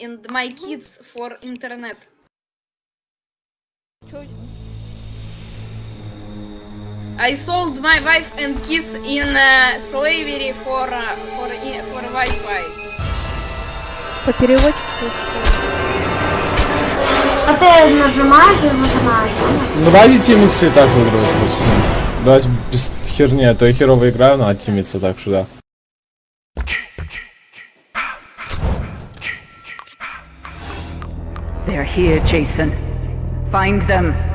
and my kids for internet. I sold my wife and kids in uh, slavery for uh, for i- for Wi-Fi. По переводчик что ли? А ты нажимаешь и выжимаешь, понял? Ну, давайте тимиться и так выигрывать просто. Давайте без херни, а то я херово играю, надо тимиться так что They're here, Jason. Find them.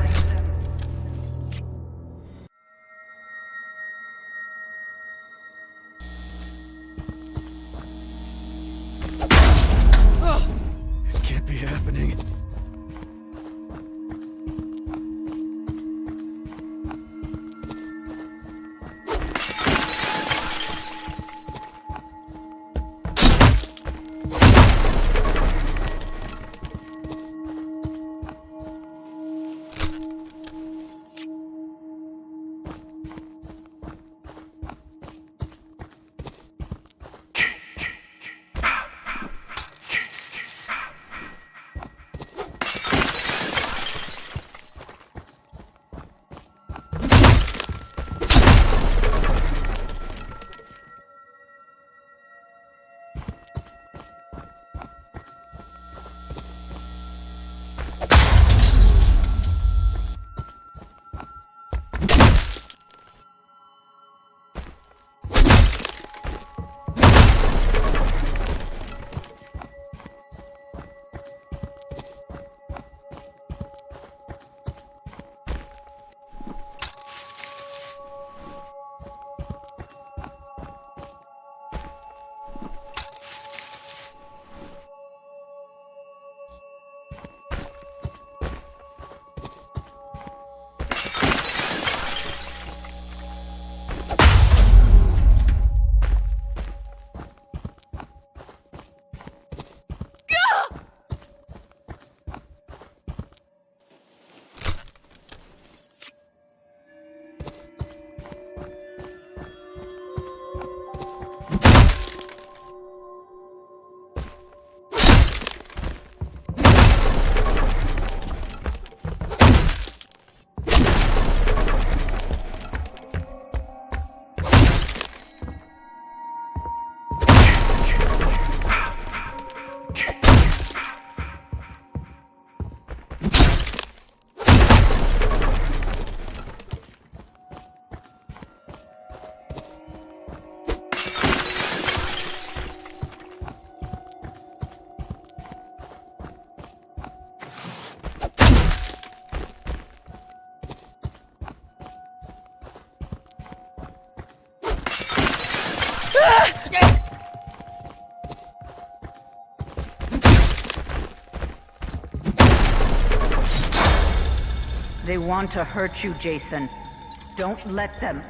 They want to hurt you, Jason. Don't let them.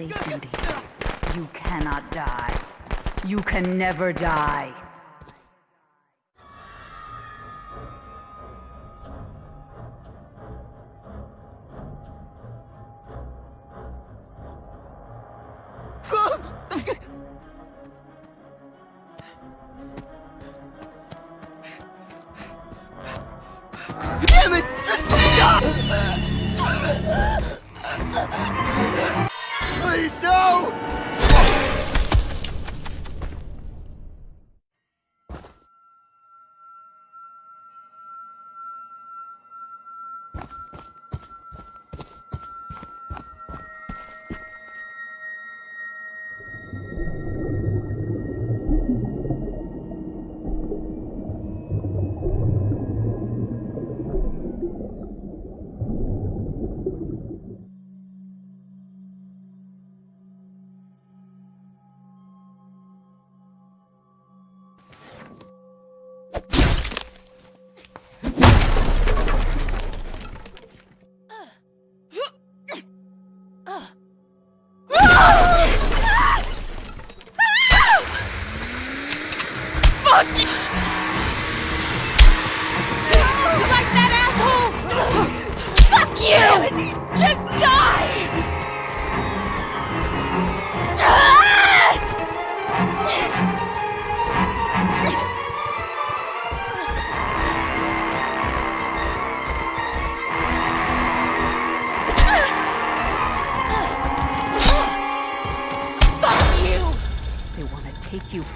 You cannot die. You can never die. Please, no!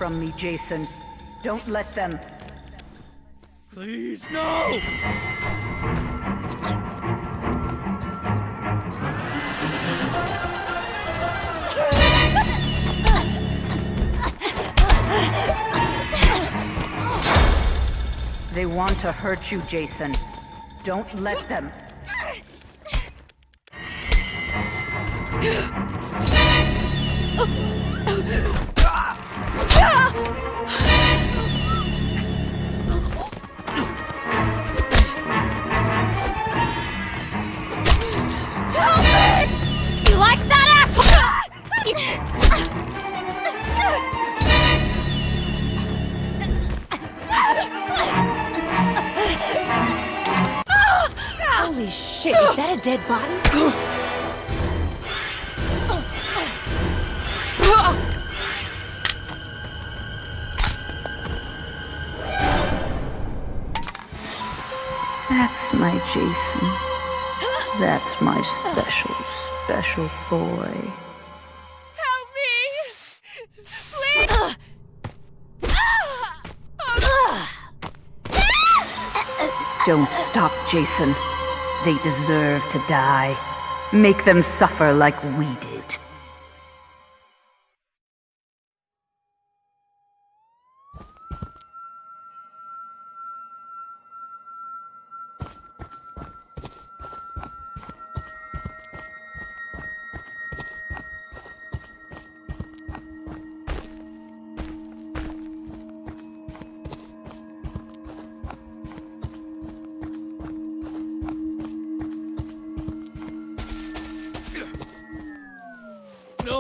From me, Jason. Don't let them. Please, no! They want to hurt you, Jason. Don't let them. Holy shit, is that a dead body? That's my special, special boy. Help me! Please! Uh. Don't stop, Jason. They deserve to die. Make them suffer like we did.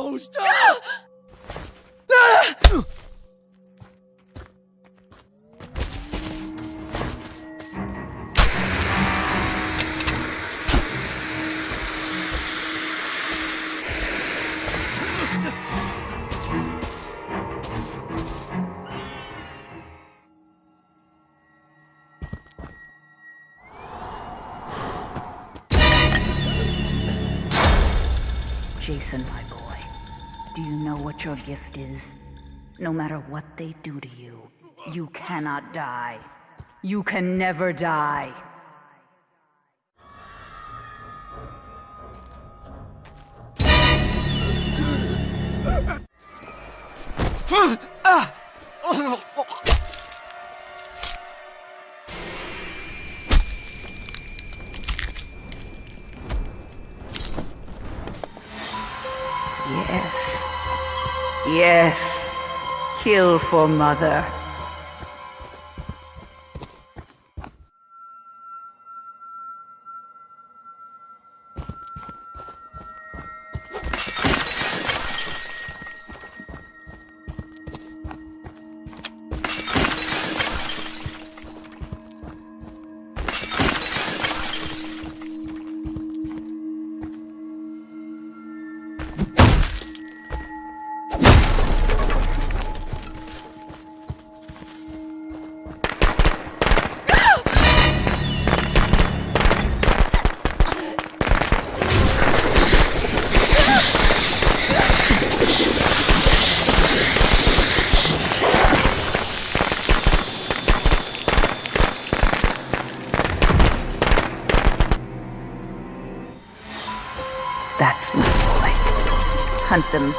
No, stop! Jason, my boy, do you know what your gift is? No matter what they do to you, you cannot die. You can never die. Ah! Oh, yes. Yes. Kill for mother.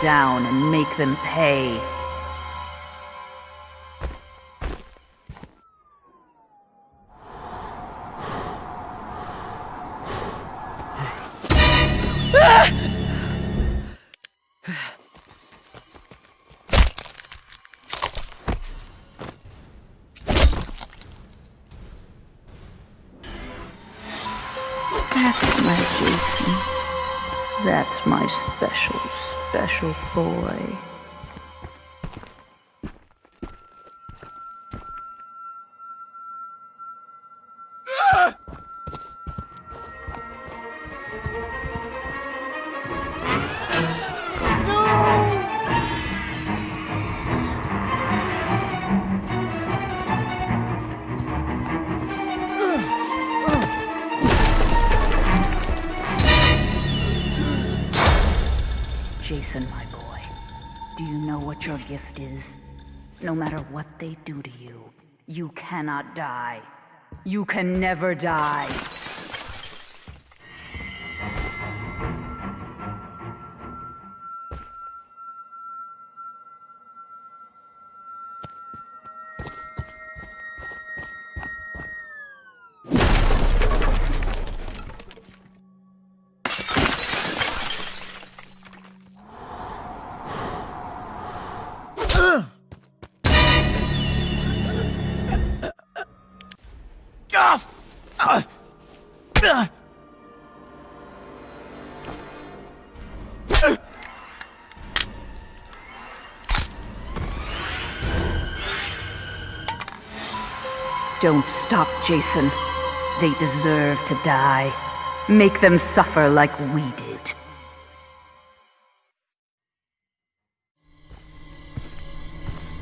Down and make them pay. That's my Jason. That's my special, special boy. Know what your gift is? No matter what they do to you, you cannot die. You can never die. Don't stop, Jason. They deserve to die. Make them suffer like we did.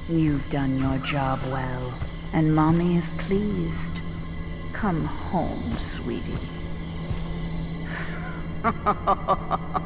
You've done your job well, and Mommy is pleased. Come home, sweetie.